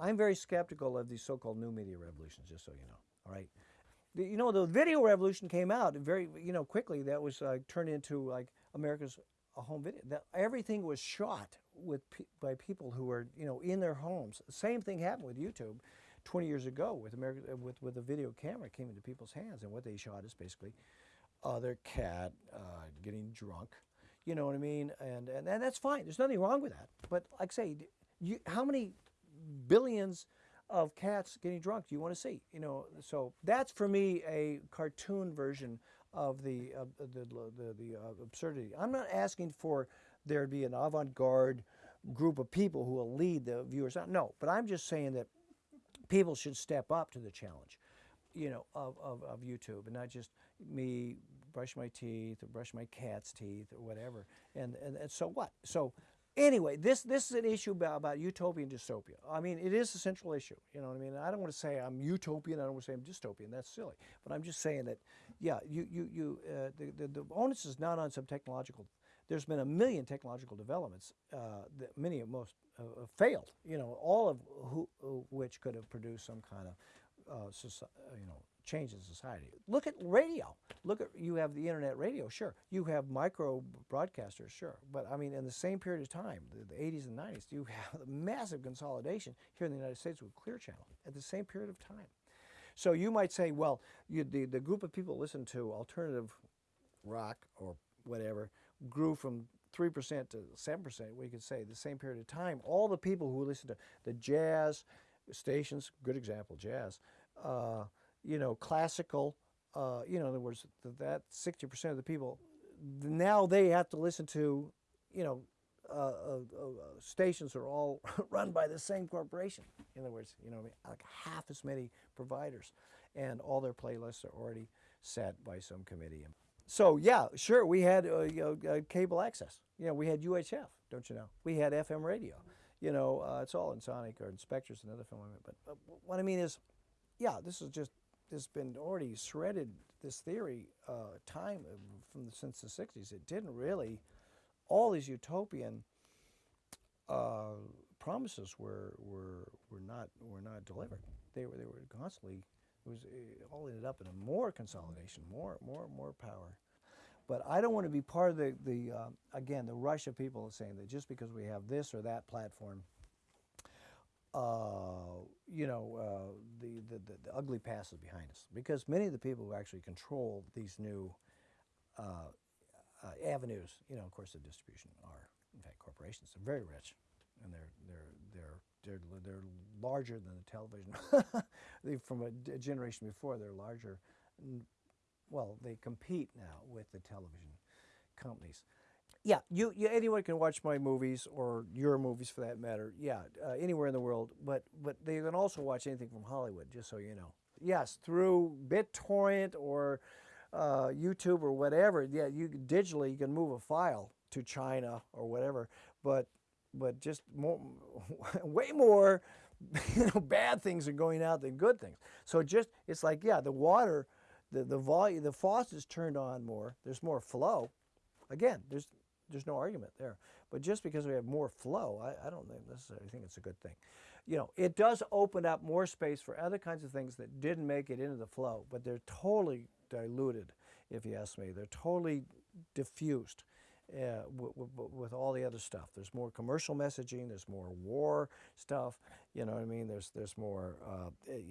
I'm very skeptical of these so-called new media revolutions, just so you know, all right? The, you know, the video revolution came out very, you know, quickly. That was uh, turned into like America's home video. That everything was shot with pe by people who were, you know, in their homes. Same thing happened with YouTube 20 years ago with America with with a video camera came into people's hands, and what they shot is basically uh, cat uh, getting drunk. You know what I mean? And, and and that's fine. There's nothing wrong with that. But like I say, you, how many billions of cats getting drunk do you want to see? You know, so that's for me a cartoon version of the uh, the the, the uh, absurdity. I'm not asking for there to be an avant-garde group of people who will lead the viewers. No, but I'm just saying that people should step up to the challenge, you know, of, of, of YouTube and not just me brush my teeth or brush my cat's teeth or whatever. And, and, and so what? So Anyway, this, this is an issue about, about utopia and dystopia. I mean, it is a central issue. You know what I mean? I don't want to say I'm utopian. I don't want to say I'm dystopian. That's silly. But I'm just saying that, yeah, you, you, you, uh, the, the, the onus is not on some technological. There's been a million technological developments uh, that many of most uh, failed. You know, all of who, which could have produced some kind of, uh, you know, change in society. Look at radio. Look at, you have the internet radio, sure. You have micro broadcasters, sure. But I mean, in the same period of time, the, the 80s and 90s, you have massive consolidation here in the United States with Clear Channel at the same period of time. So you might say, well, you, the, the group of people listen to alternative rock or whatever grew from 3% to 7%, we could say, the same period of time. All the people who listen to the jazz stations, good example, jazz, uh, you know, classical, uh, you know, in other words, that 60% of the people, now they have to listen to, you know, uh, uh, uh stations are all run by the same corporation. In other words, you know, like half as many providers, and all their playlists are already set by some committee. So yeah, sure, we had uh, you know, uh, cable access. You know, we had UHF, don't you know? We had FM radio. You know, it's all in Sonic or in Spectres, another film. But what I mean is, yeah, this is just there's been already shredded this theory uh, time from the, since the 60s. It didn't really, all these utopian uh, promises were, were, were, not, were not delivered. They were, they were constantly, it was it all ended up in a more consolidation, more, more, more power. But I don't want to be part of the, the uh, again, the rush of people saying that just because we have this or that platform, uh, you know, uh, the, the, the, ugly past is behind us. Because many of the people who actually control these new uh, uh, avenues, you know, of course, the distribution are, in fact, corporations. They're very rich, and they're, they're, they're, they're, they're larger than the television. From a generation before, they're larger. Well, they compete now with the television companies yeah, you, you, anyone can watch my movies or your movies for that matter. Yeah, uh, anywhere in the world. But but they can also watch anything from Hollywood. Just so you know. Yes, through BitTorrent or uh, YouTube or whatever. Yeah, you digitally you can move a file to China or whatever. But but just more, way more, you know, bad things are going out than good things. So just it's like yeah, the water, the the volume, the faucet's turned on more. There's more flow. Again, there's there's no argument there. But just because we have more flow, I, I, don't necessarily think it's a good thing. You know, it does open up more space for other kinds of things that didn't make it into the flow, but they're totally diluted, if you ask me. They're totally diffused. Uh, with all the other stuff. There's more commercial messaging, there's more war stuff, you know what I mean? There's, there's more uh,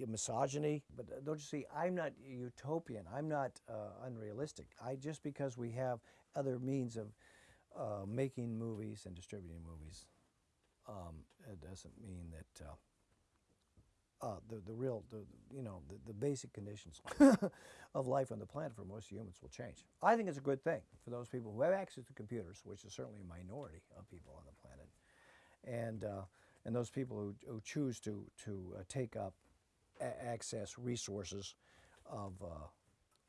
misogyny. But uh, don't you see, I'm not utopian, I'm not uh, unrealistic. I Just because we have other means of uh, making movies and distributing movies, um, it doesn't mean that uh, uh, the, the real, the, you know, the, the basic conditions of life on the planet for most humans will change. I think it's a good thing for those people who have access to computers, which is certainly a minority of people on the planet, and, uh, and those people who, who choose to, to uh, take up access resources of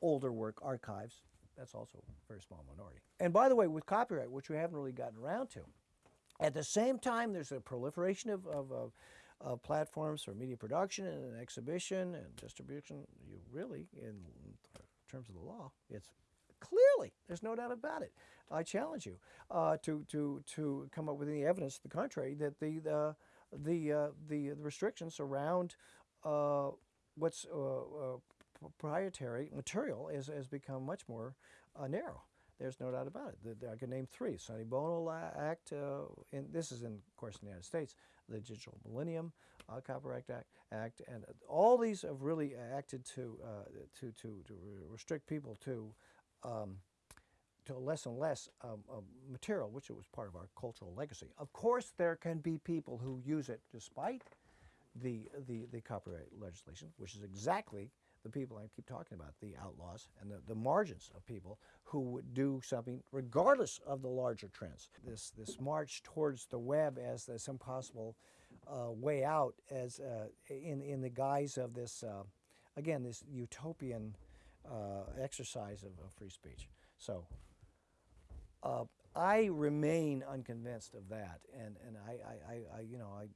older work archives that's also a very small minority. And by the way, with copyright, which we haven't really gotten around to, at the same time, there's a proliferation of, of, of, of platforms for media production and exhibition and distribution. You really, in terms of the law, it's clearly, there's no doubt about it. I challenge you uh, to, to, to come up with any evidence to the contrary that the, the the uh, the restrictions around uh, what's uh, uh, proprietary material has, has become much more uh, narrow. There's no doubt about it. The, I can name three: Sonny Bono Act. Uh, in, this is in, of course, in the United States. The Digital Millennium uh, Copyright Act, Act, and all these have really acted to uh, to to to restrict people to. Um, to less and less um, material, which was part of our cultural legacy. Of course, there can be people who use it despite the, the, the copyright legislation, which is exactly the people I keep talking about, the outlaws and the, the margins of people who would do something regardless of the larger trends. This, this march towards the web as, as some possible uh, way out as uh, in, in the guise of this, uh, again, this utopian uh, exercise of, of free speech. So uh, I remain unconvinced of that, and and I, I, I, I you know I,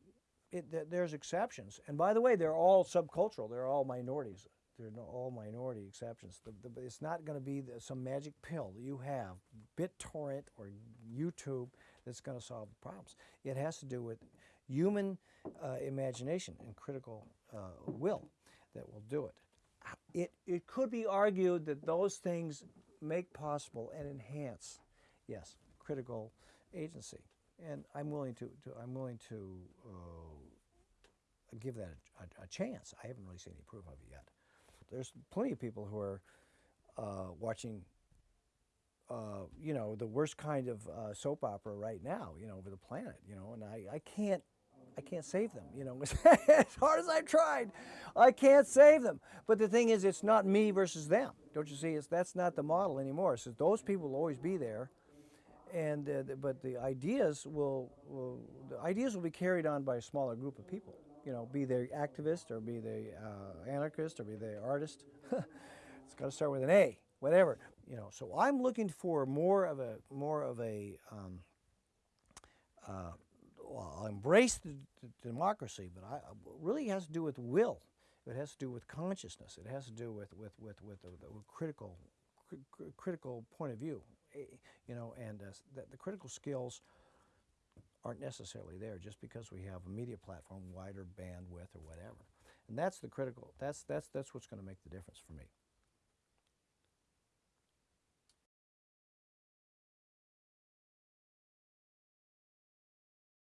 it, there's exceptions, and by the way, they're all subcultural. They're all minorities. They're no, all minority exceptions. The, the, it's not going to be the, some magic pill you have, BitTorrent or YouTube, that's going to solve the problems. It has to do with human uh, imagination and critical uh, will that will do it. It it could be argued that those things make possible and enhance yes, critical agency, and I'm willing to, to I'm willing to uh, give that a, a, a chance. I haven't really seen any proof of it yet. There's plenty of people who are uh, watching, uh, you know, the worst kind of uh, soap opera right now, you know, over the planet, you know, and I, I can't. I can't save them, you know. as hard as I've tried, I can't save them. But the thing is, it's not me versus them. Don't you see? It's that's not the model anymore. So those people will always be there, and uh, but the ideas will, will the ideas will be carried on by a smaller group of people. You know, be they activist or be they uh, anarchist or be they artist. it's got to start with an A, whatever. You know, so I'm looking for more of a more of a. Um, uh, well, I'll embrace the, the democracy, but I, really has to do with will. It has to do with consciousness. It has to do with with with with, the critical cri- cri- critical point of view. Eh, You know, and uh, that the critical skills aren't necessarily there just because we have a media platform, wider bandwidth or whatever. And that's the critical. That's that's that's what's going to make the difference for me.